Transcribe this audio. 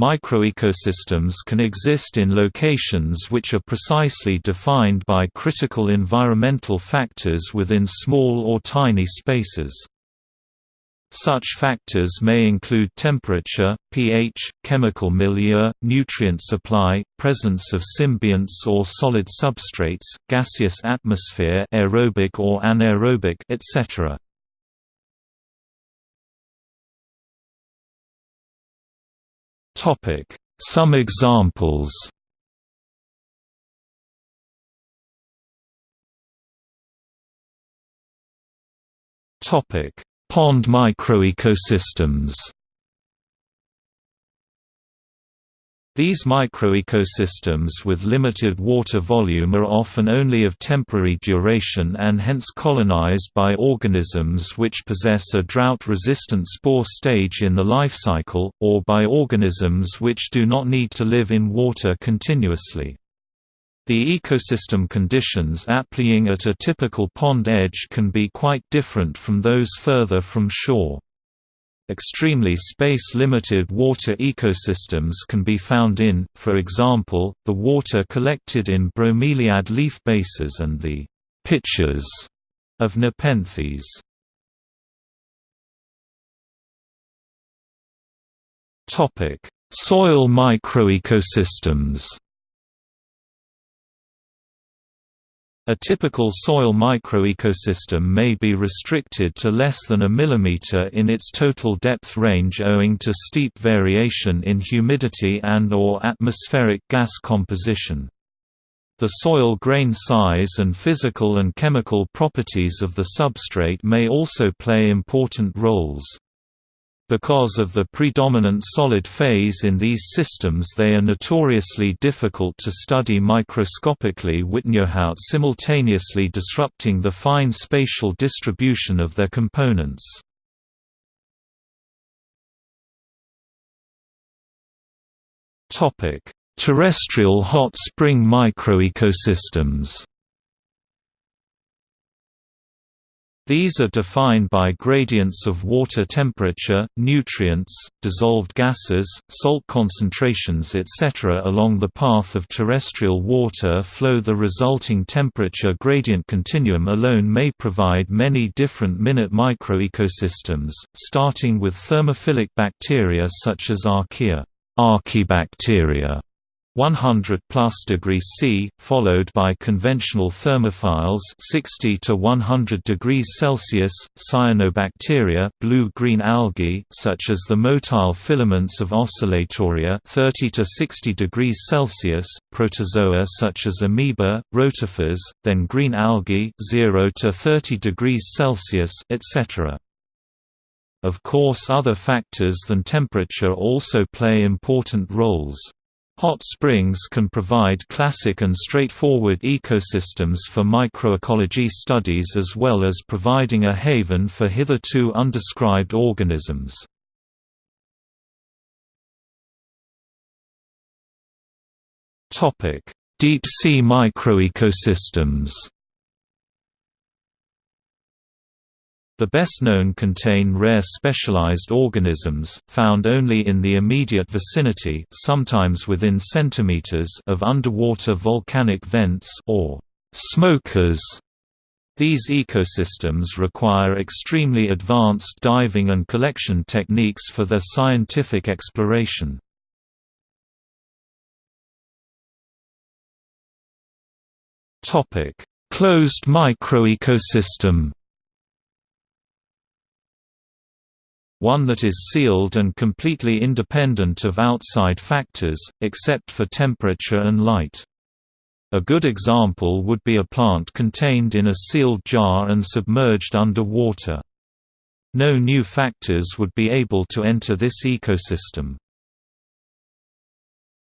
Microecosystems can exist in locations which are precisely defined by critical environmental factors within small or tiny spaces. Such factors may include temperature, pH, chemical milieu, nutrient supply, presence of symbionts or solid substrates, gaseous atmosphere aerobic or anaerobic etc. Some examples. Pond microecosystems These microecosystems with limited water volume are often only of temporary duration and hence colonized by organisms which possess a drought-resistant spore stage in the life cycle, or by organisms which do not need to live in water continuously. The ecosystem conditions applying at a typical pond edge can be quite different from those further from shore. Extremely space-limited water ecosystems can be found in, for example, the water collected in bromeliad leaf bases and the pitchers of nepenthes. Soil microecosystems A typical soil microecosystem may be restricted to less than a millimeter in its total depth range owing to steep variation in humidity and or atmospheric gas composition. The soil grain size and physical and chemical properties of the substrate may also play important roles. Because of the predominant solid phase in these systems they are notoriously difficult to study microscopically without simultaneously disrupting the fine spatial distribution of their components. Terrestrial hot spring microecosystems These are defined by gradients of water temperature, nutrients, dissolved gases, salt concentrations etc. Along the path of terrestrial water flow the resulting temperature gradient continuum alone may provide many different minute microecosystems, starting with thermophilic bacteria such as Archaea Archaebacteria 100 plus degrees C, followed by conventional thermophiles 60 to 100 degrees Celsius, cyanobacteria, blue-green algae such as the motile filaments of Oscillatoria 30 to 60 degrees Celsius, protozoa such as amoeba, rotifers, then green algae 0 to 30 degrees Celsius, etc. Of course other factors than temperature also play important roles. Hot springs can provide classic and straightforward ecosystems for microecology studies as well as providing a haven for hitherto undescribed organisms. Deep sea microecosystems The best known contain rare specialized organisms, found only in the immediate vicinity sometimes within centimeters of underwater volcanic vents or smokers. These ecosystems require extremely advanced diving and collection techniques for their scientific exploration. Closed microecosystem one that is sealed and completely independent of outside factors, except for temperature and light. A good example would be a plant contained in a sealed jar and submerged under water. No new factors would be able to enter this ecosystem.